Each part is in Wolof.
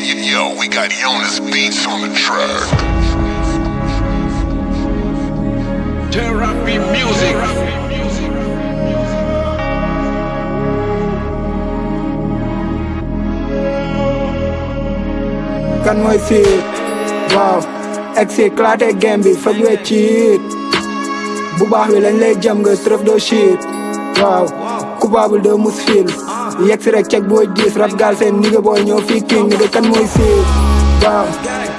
kan mooy fiit waaw egsi claté game bi faj we ciit bu baax bi lañ lay jëm nga stref doo shit waaw coupable de mus fil yegg si rek ceg booy diis rap gaal ni nga booy ñoo fii king de kan mooy siis waaw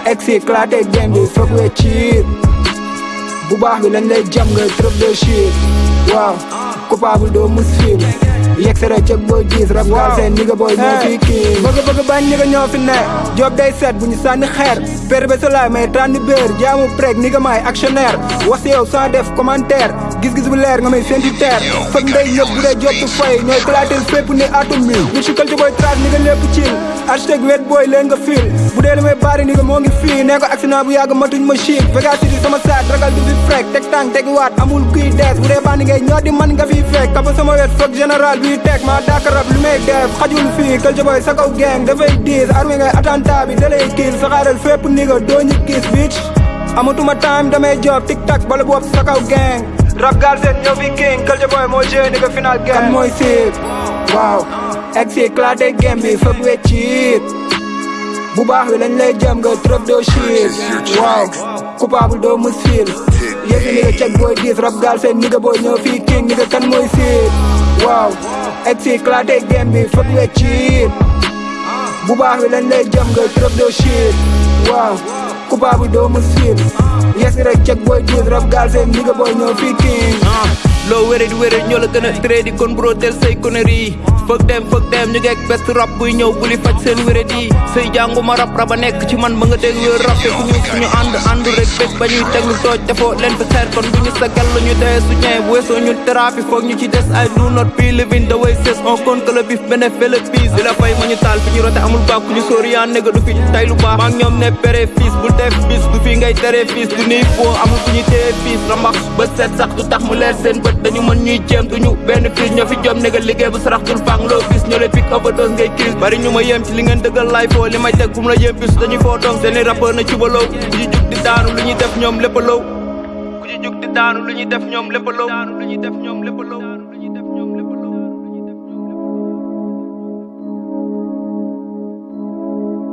egg si claté game bi bu baax bi lañ lay jam nga trop de chiir waaw coupable doo mus fiir yegg si rek ceg booy diis rap booy ñoo fii bañ ñi ko ñoo fi ne job day set bu ñu sànni xeer perbe solaay may tànn béer jaamu preg ni nga maay actionnaire wax si yow sans def commentaire gis-gis bu leer nga may fenti teer fag ndey bu dee job du fay ñooy clatel fépp ni atum mil ñu si culture booy trace ni nga lépp ciil architecte wet booy leen nga fiil bu dee li may baari ni nga moo ngi fii nee ko accident bu yàgg matuñ ma chic Vegas City sama saat ragal du fi frek teg tànk teg waat amul kuy keef xajul fii Kalthiou Boy sa bi dalay kiis saxaaral fépp niga doo ñu kiis bitch amatuma time damay job tic tac bala boobu kan mooy waaw egg si claté game bi fëpp we bu baax bi lañ lay jëm doo chiir waaw coupable doo mus fiil yëf niga ceg booy diis rap gaal seen niga booy ñëw fii king waaw egg fii claté game bi foog nga ciit bu baax bi lañ lay jëm nga trop de shit waaw coupable doomu siit yes rek cek booy tiit rap gaal seen ni booy ñëw fii loo wéradi wéradi ñoo la gën a trade kon bro teel say conneries fuck dem fuck dem ñu ngeeg best rap buy ñëw buli faj seen wéradi say jànguma rap raba nekk ci man ma nga dégg wér rap te ñu suñu ànd àndu defoo leen fi xeer kon bu ñu sa gel ñu doyee su bu weesoo ñun foog ñu ci des ay do not be living the way says on kon que le bif bénéfice le bis di la fay ma ñu taal fi ñu rote amul bàkk ñu sóoriyaan nega du fi tay lu baax maag ñoom ne pere fils bët dañu mën ñuy jéem duñu benn crise ñoo fi jom ne nga liggéey bu sarax dul fang loo gis ñoo lay pic overdose ngay crise bari ñu ma ci li ngeen dëggal laay foo li may teg fu mu la yem bis dañuy foo doom seeni rappeur na ci baloo ku di daanu lu ñuy def ñoom lépp a low ku ci ñuy def ñoom lépp a low